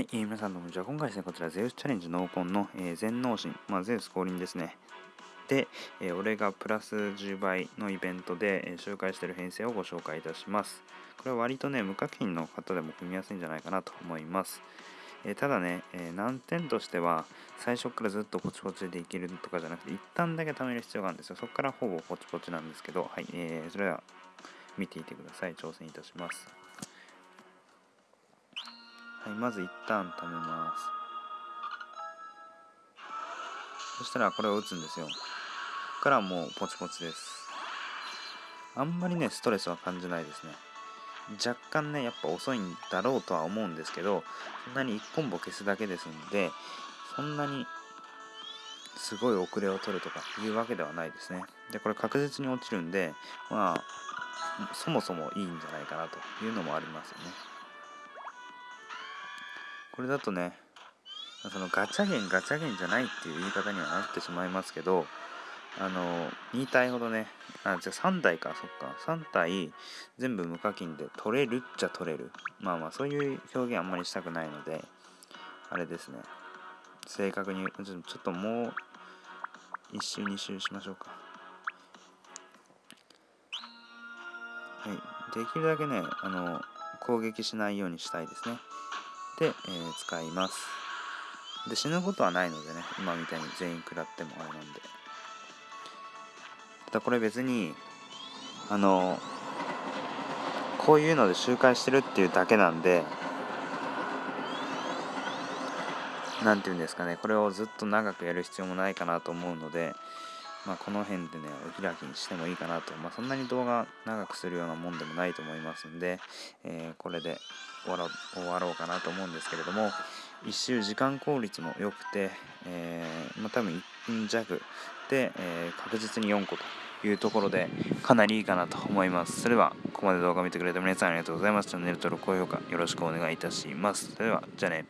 はい、えー、皆さんどうもじゃあ今回ですね、こちらゼウスチャレンジ濃紺の、えー、全脳神、まあ、ゼウス降臨ですね。で、えー、俺がプラス10倍のイベントで、えー、紹介している編成をご紹介いたします。これは割とね、無課金の方でも組みやすいんじゃないかなと思います。えー、ただね、え難点としては、最初からずっとポチポチでいけるとかじゃなくて、一旦だけ貯める必要があるんですよ。そこからほぼポチポチなんですけど、はい、えーそれでは見ていてください。挑戦いたします。はいまず一旦止めます。そしたらこれを打つんですよ。ここからもうポチポチです。あんまりねストレスは感じないですね。若干ねやっぱ遅いんだろうとは思うんですけどそんなに1コンボ消すだけですんでそんなにすごい遅れを取るとかいうわけではないですね。でこれ確実に落ちるんでまあそもそもいいんじゃないかなというのもありますよね。これだとねそのガチャゲンガチャゲンじゃないっていう言い方にはなってしまいますけどあの2体ほどねあじゃあ3体かそっか。3体全部無課金で取れるっちゃ取れる。まあまあそういう表現あんまりしたくないのであれですね。正確にちょっともう1周2周しましょうか。はい。できるだけねあの攻撃しないようにしたいですね、えー、使います。で死ぬことはないのでね今みたいに全員食らってもあれなんで。ただこれ別にあのこういうので周回してるっていうだけなんで何て言うんですかねこれをずっと長くやる必要もないかなと思うのでまあ、この辺でね、お開きにしてもいいかなと。まあ、そんなに動画長くするようなもんでもないと思いますんで、えー、これで終わろ終わろうかなと思うんですけれども、一周時間効率も良くて、えー、まあ、多分1分弱で、えー、確実に4個というところで、かなりいいかなと思います。それでは、ここまで動画見てくれた皆さんありがとうございます。チャンネル登録、高評価よろしくお願いいたします。それでは、じゃあね。